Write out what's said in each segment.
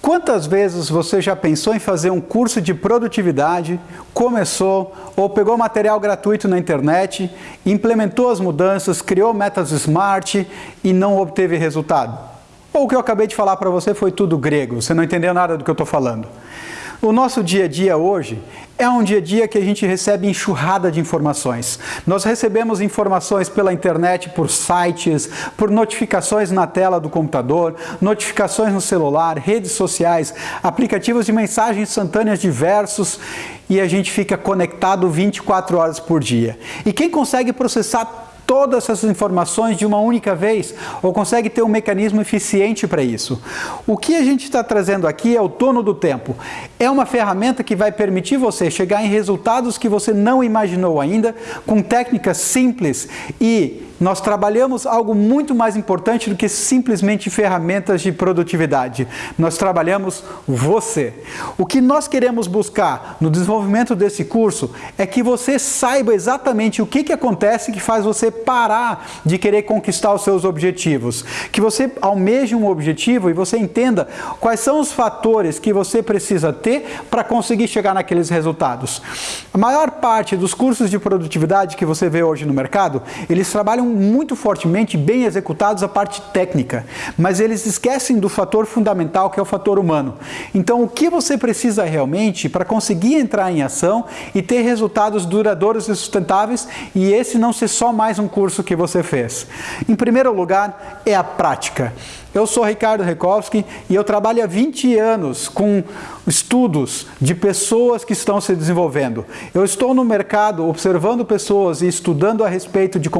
Quantas vezes você já pensou em fazer um curso de produtividade, começou ou pegou material gratuito na internet, implementou as mudanças, criou metas SMART e não obteve resultado? Ou o que eu acabei de falar para você foi tudo grego, você não entendeu nada do que eu estou falando? O nosso dia a dia hoje é um dia a dia que a gente recebe enxurrada de informações. Nós recebemos informações pela internet, por sites, por notificações na tela do computador, notificações no celular, redes sociais, aplicativos de mensagens instantâneas diversos e a gente fica conectado 24 horas por dia. E quem consegue processar todas essas informações de uma única vez ou consegue ter um mecanismo eficiente para isso. O que a gente está trazendo aqui é o dono do tempo. É uma ferramenta que vai permitir você chegar em resultados que você não imaginou ainda, com técnicas simples e nós trabalhamos algo muito mais importante do que simplesmente ferramentas de produtividade. Nós trabalhamos você. O que nós queremos buscar no desenvolvimento desse curso é que você saiba exatamente o que, que acontece que faz você parar de querer conquistar os seus objetivos. Que você almeje um objetivo e você entenda quais são os fatores que você precisa ter para conseguir chegar naqueles resultados. A maior parte dos cursos de produtividade que você vê hoje no mercado, eles trabalham muito fortemente bem executados a parte técnica, mas eles esquecem do fator fundamental que é o fator humano. Então o que você precisa realmente para conseguir entrar em ação e ter resultados duradouros e sustentáveis e esse não ser só mais um curso que você fez? Em primeiro lugar é a prática. Eu sou Ricardo Rekowski e eu trabalho há 20 anos com estudos de pessoas que estão se desenvolvendo. Eu estou no mercado observando pessoas e estudando a respeito de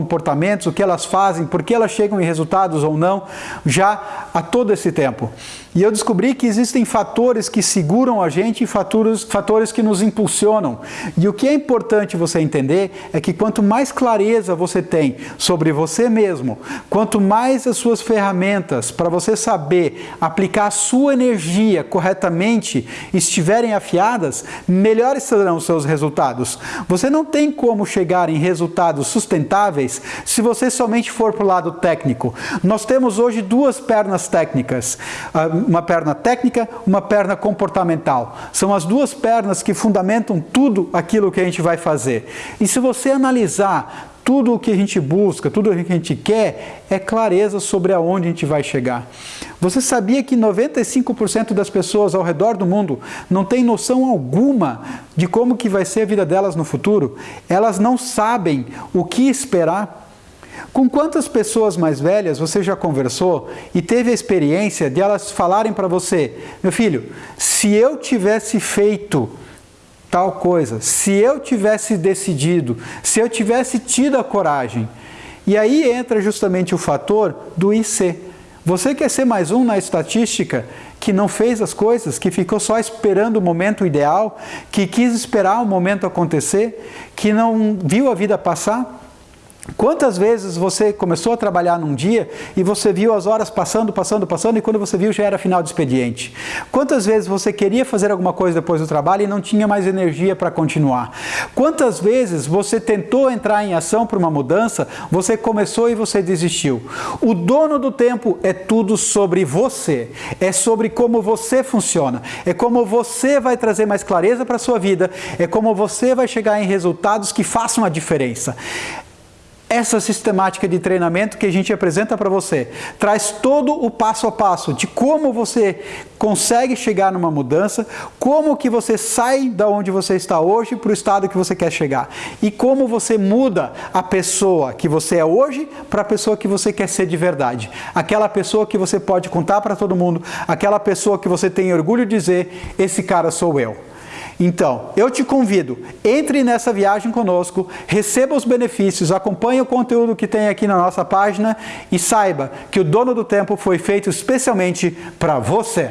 o que elas fazem, por que elas chegam em resultados ou não, já há todo esse tempo. E eu descobri que existem fatores que seguram a gente e fatores, fatores que nos impulsionam. E o que é importante você entender é que quanto mais clareza você tem sobre você mesmo, quanto mais as suas ferramentas para você saber aplicar a sua energia corretamente estiverem afiadas, melhores serão os seus resultados. Você não tem como chegar em resultados sustentáveis se você somente for para o lado técnico. Nós temos hoje duas pernas técnicas ah, uma perna técnica, uma perna comportamental. São as duas pernas que fundamentam tudo aquilo que a gente vai fazer. E se você analisar tudo o que a gente busca, tudo o que a gente quer, é clareza sobre aonde a gente vai chegar. Você sabia que 95% das pessoas ao redor do mundo não têm noção alguma de como que vai ser a vida delas no futuro? Elas não sabem o que esperar com quantas pessoas mais velhas você já conversou e teve a experiência de elas falarem para você, meu filho, se eu tivesse feito tal coisa, se eu tivesse decidido, se eu tivesse tido a coragem. E aí entra justamente o fator do IC. Você quer ser mais um na estatística que não fez as coisas, que ficou só esperando o momento ideal, que quis esperar o momento acontecer, que não viu a vida passar? Quantas vezes você começou a trabalhar num dia e você viu as horas passando, passando, passando e quando você viu já era final de expediente? Quantas vezes você queria fazer alguma coisa depois do trabalho e não tinha mais energia para continuar? Quantas vezes você tentou entrar em ação para uma mudança, você começou e você desistiu? O dono do tempo é tudo sobre você, é sobre como você funciona, é como você vai trazer mais clareza para a sua vida, é como você vai chegar em resultados que façam a diferença. Essa sistemática de treinamento que a gente apresenta para você traz todo o passo a passo de como você consegue chegar numa mudança, como que você sai da onde você está hoje para o estado que você quer chegar e como você muda a pessoa que você é hoje para a pessoa que você quer ser de verdade. Aquela pessoa que você pode contar para todo mundo, aquela pessoa que você tem orgulho de dizer, esse cara sou eu. Então, eu te convido, entre nessa viagem conosco, receba os benefícios, acompanhe o conteúdo que tem aqui na nossa página e saiba que o dono do tempo foi feito especialmente para você.